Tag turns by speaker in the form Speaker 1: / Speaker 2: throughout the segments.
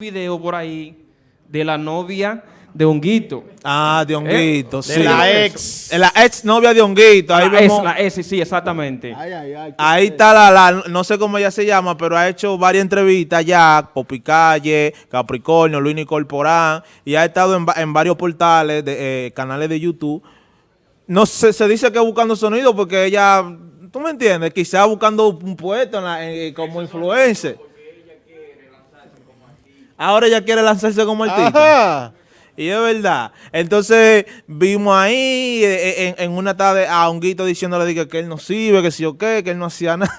Speaker 1: video por ahí de la novia de Honguito.
Speaker 2: Ah, de Honguito,
Speaker 1: ¿Eh?
Speaker 2: sí.
Speaker 1: De la
Speaker 2: ex. La ex novia de Honguito. Ahí
Speaker 1: la,
Speaker 2: vemos.
Speaker 1: La sí, exactamente.
Speaker 3: Ay, ay, ay.
Speaker 2: Ahí está la, la, no sé cómo ella se llama, pero ha hecho varias entrevistas ya, Popicalle, Capricornio, Luis Corporán, y ha estado en, va- en varios portales, de, eh, canales de YouTube. No sé, se dice que buscando sonido porque ella, tú me entiendes, quizás buscando un puesto en la- en- como influencer. Ahora ella quiere lanzarse como artista.
Speaker 3: Ajá.
Speaker 2: Y es verdad. Entonces vimos ahí eh, en, en una tarde a Honguito diciéndole dije, que él no sirve, que si o qué, que él no hacía nada.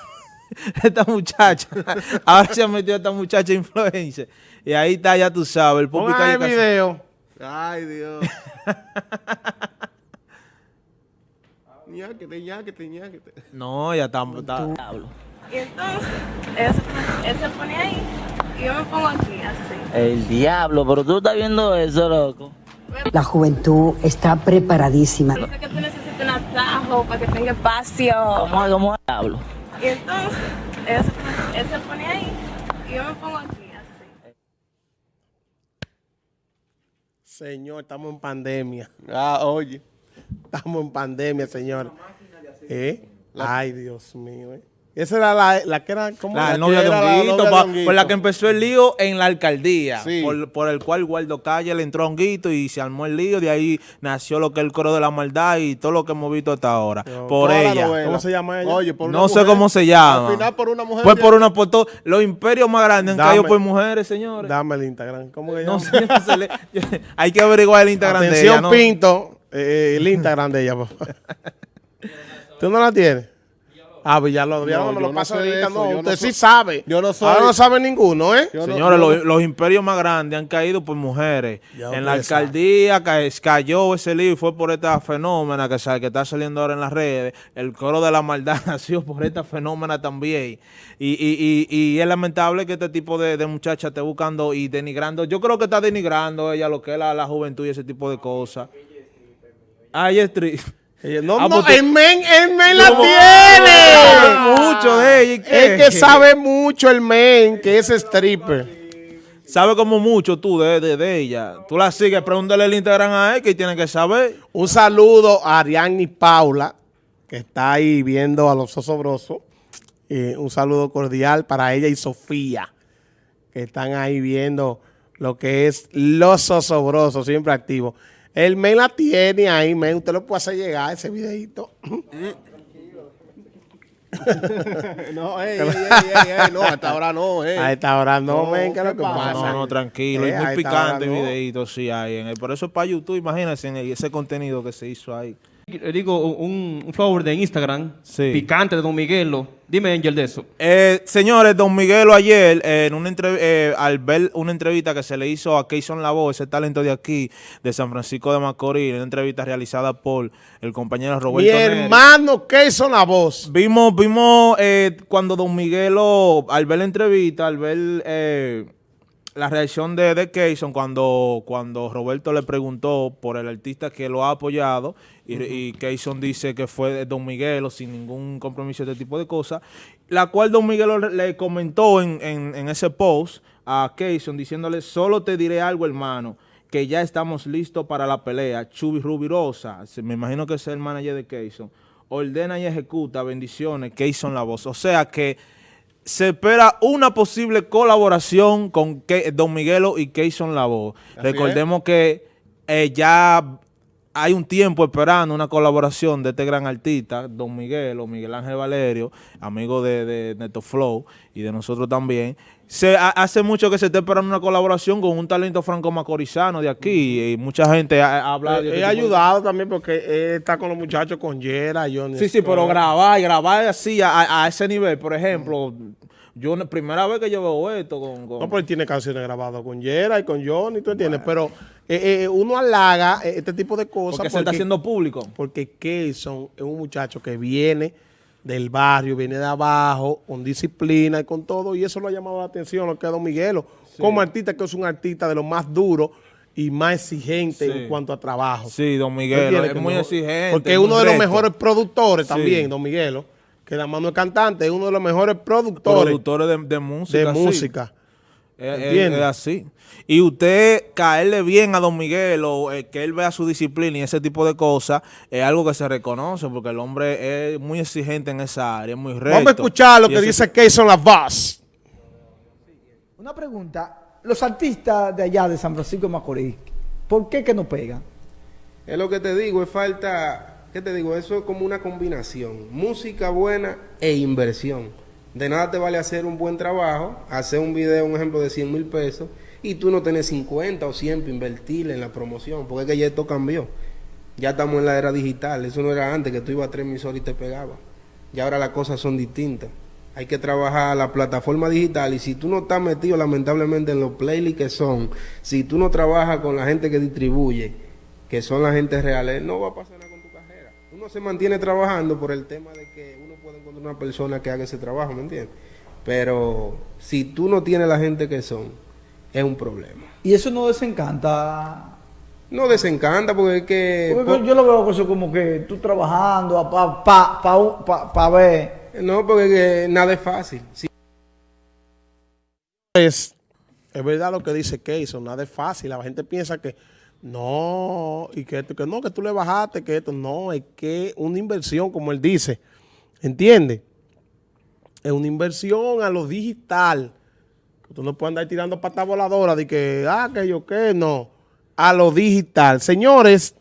Speaker 2: esta muchacha. Ahora se ha metido esta muchacha influencer. Y ahí está, ya tú sabes, el
Speaker 3: el
Speaker 2: Cas-
Speaker 3: video. Ay, Dios. ñáquete, ñáquete, ñáquete.
Speaker 2: No, ya está. está-
Speaker 4: Y entonces, él se, pone ahí yo me pongo aquí, así.
Speaker 5: El diablo, pero tú estás viendo eso, loco.
Speaker 6: La juventud está preparadísima.
Speaker 4: Dice que tú necesitas un atajo para que tenga espacio.
Speaker 5: ¿Cómo es, cómo es? diablo?
Speaker 4: Y entonces, él se, él se pone ahí y yo me pongo aquí, así.
Speaker 3: Señor, estamos en pandemia. Ah, oye. Estamos en pandemia, señor. ¿Eh? Ay, Dios mío. ¿eh? Esa era la, la que era... ¿cómo
Speaker 2: La novia de
Speaker 3: la
Speaker 2: Honguito,
Speaker 3: novia de
Speaker 2: pa-
Speaker 3: Honguito?
Speaker 2: por la que empezó el lío en la alcaldía,
Speaker 3: Sí.
Speaker 2: por, por el cual Guardo Calle le entró a Honguito y se armó el lío, de ahí nació lo que es el coro de la maldad y todo lo que hemos visto hasta ahora, por
Speaker 3: la
Speaker 2: ella.
Speaker 3: ¿Cómo se llama ella? Oye, por una
Speaker 2: No sé cómo se llama.
Speaker 3: Al final por una mujer.
Speaker 2: Fue
Speaker 3: ya-
Speaker 2: por una por todo. Los imperios más grandes han
Speaker 3: Dame.
Speaker 2: caído por mujeres, señores.
Speaker 3: Dame el Instagram. ¿Cómo que
Speaker 2: No
Speaker 3: llama?
Speaker 2: sé, no se le- hay que averiguar el Instagram de
Speaker 3: Atención,
Speaker 2: ella, ¿no?
Speaker 3: Pinto. eh, el Instagram de ella, por favor. ¿Tú no la tienes? Ah, Villalobos. Villalobos me
Speaker 7: yo
Speaker 3: lo
Speaker 7: no sé eso,
Speaker 3: No,
Speaker 7: no
Speaker 3: usted
Speaker 7: soy-
Speaker 3: sí sabe.
Speaker 7: yo no soy-
Speaker 3: Ahora no sabe ninguno, ¿eh?
Speaker 7: Yo no-
Speaker 2: Señores, los, los imperios más grandes han caído por mujeres.
Speaker 3: Ya
Speaker 2: en la
Speaker 3: sabe.
Speaker 2: alcaldía ca- cayó ese lío y fue por esta fenómena que está saliendo ahora en las redes. El coro de la maldad nació por esta fenómena también. Y, y, y, y es lamentable que este tipo de, de muchacha esté buscando y denigrando. Yo creo que está denigrando ella lo que es la, la juventud y ese tipo de cosas. Ay, es triste.
Speaker 3: Ella- No,
Speaker 2: Ah,
Speaker 3: no, el men, el men la tiene.
Speaker 2: Mucho de ella, ¿y?
Speaker 3: Es que sabe mucho el men, que es stripper.
Speaker 2: Sabe como mucho tú de, de, de ella. Tú la sigues, pregúntale el Instagram a él que tiene que saber.
Speaker 3: Un saludo a Ariadne Paula, que está ahí viendo a los osobrosos. Eh, un saludo cordial para ella y Sofía, que están ahí viendo lo que es los osobrosos, siempre activos. El men la tiene ahí, men. Usted lo puede hacer llegar ese videito.
Speaker 7: No, ey, ey, ey, ey, ey, no, hasta ahora no, eh.
Speaker 3: A esta hora no,
Speaker 7: No,
Speaker 3: men, ¿qué es lo
Speaker 7: ¿qué
Speaker 3: que
Speaker 7: pasa?
Speaker 2: No, no, tranquilo.
Speaker 3: Eh,
Speaker 2: y muy picante
Speaker 3: no.
Speaker 2: videíto, sí hay. En el, por eso es para YouTube, imagínense en el- ese contenido que se hizo ahí.
Speaker 1: Le digo un, un favor de Instagram,
Speaker 2: Sí.
Speaker 1: picante de Don Miguelo. Dime, Angel, de eso.
Speaker 2: Eh, señores, Don Miguelo ayer, eh, en una eh, al ver una entrevista que se le hizo a Keyson Lavoe, ese talento de aquí, de San Francisco de Macorís, una entrevista realizada por el compañero Roberto
Speaker 3: Mi hermano, ¿qué hizo la voz?
Speaker 2: Vimos, vimos eh, cuando Don Miguelo, al ver la entrevista, al ver eh, la reacción de, de Keyson, cuando, cuando Roberto le preguntó por el artista que lo ha apoyado, y, y Keyson dice que fue Don Miguelo sin ningún compromiso de este tipo de cosas, la cual Don Miguelo le- comentó en, en- en ese post a Keyson diciéndole, solo te diré algo, hermano, que ya estamos listos para la pelea. Chubi Rubirosa, me imagino que es el manager de Keyson, ordena y ejecuta, bendiciones, Keyson la voz. O sea que se espera una posible colaboración con Ke- Don Miguelo y Keyson la voz. Recordemos que eh, ya hay un tiempo esperando una colaboración de este gran artista, Don Miguel o Miguel Ángel Valerio, amigo de, de Neto Flow y de nosotros también. Se, ha- hace mucho que se está esperando una colaboración con un talento franco-macorizano de aquí y mucha gente ha, ha hablado de
Speaker 3: He
Speaker 2: este de-
Speaker 3: ayudado también porque él está con los muchachos, con Yera, Johnny.
Speaker 2: Sí, sí, pero grabar, grabar así a, a- a ese nivel, por ejemplo, yo la primera vez que yo veo esto con... con-
Speaker 3: No, pero él tiene canciones grabadas con Yera y con Johnny, ¿tú entiendes? Pero eh, eh, uno halaga eh, este tipo de cosas
Speaker 2: porque se está haciendo público.
Speaker 3: porque Keyson es un muchacho que viene del barrio, viene de abajo, con disciplina y con todo, y eso lo ha llamado la atención, lo que es Don Miguelo, como artista, que es un artista de los más duros y más exigente
Speaker 2: Sí.
Speaker 3: en cuanto a trabajo.
Speaker 2: Sí, Don
Speaker 3: ¿Tú
Speaker 2: Miguel es muy
Speaker 3: no-
Speaker 2: exigente.
Speaker 3: Porque es uno de los mejores productores
Speaker 2: Sí.
Speaker 3: también, Don Miguelo, que la mano es cantante, es uno de los mejores productores
Speaker 2: productores de, de música.
Speaker 3: de
Speaker 2: sí.
Speaker 3: música.
Speaker 2: Es, es-
Speaker 3: ¿Entiendes?
Speaker 2: es así. Y usted caerle bien a Don Miguel o eh, que él vea su disciplina y ese tipo de cosas es algo que se reconoce porque el hombre es muy exigente en esa área, es muy recto.
Speaker 3: Vamos a escuchar lo
Speaker 2: Y
Speaker 3: que dice Keyson La Voz.
Speaker 8: Una pregunta. Los artistas de allá de San Francisco de Macorís, ¿por qué que no pegan?
Speaker 7: Es lo que te digo, es falta, ¿qué te digo? Eso es como una combinación, música buena e inversión. De nada te vale hacer un buen trabajo, hacer un video, un ejemplo de 100 mil pesos, y tú no tenés 50 o 100 para invertir en la promoción, porque es que ya esto cambió. Ya estamos en la era digital, eso no era antes que tú ibas a tres emisoras y te pegaba. Y ahora las cosas son distintas. Hay que trabajar la plataforma digital y si tú no estás metido lamentablemente en los playlists que son, si tú no trabajas con la gente que distribuye, que son la gente reales, no va a pasar nada. Uno se mantiene trabajando por el tema de que uno puede encontrar una persona que haga ese trabajo, ¿me entiendes? Pero si tú no tienes la gente que son, es un problema.
Speaker 8: Y eso no desencanta.
Speaker 7: No desencanta porque es que...
Speaker 8: Porque yo lo veo eso como que tú trabajando para pa, pa, pa, pa ver.
Speaker 7: No, porque es que nada es fácil. Si
Speaker 3: Es, es verdad lo que dice Keyson, nada es fácil. La gente piensa que no, y que, que no, que tú le bajaste, que esto, no, es que una inversión, como él dice, ¿entiendes? Es una inversión a lo digital. Tú no puedes andar tirando patas voladoras de que, ah, que yo qué, no. A lo digital. Señores,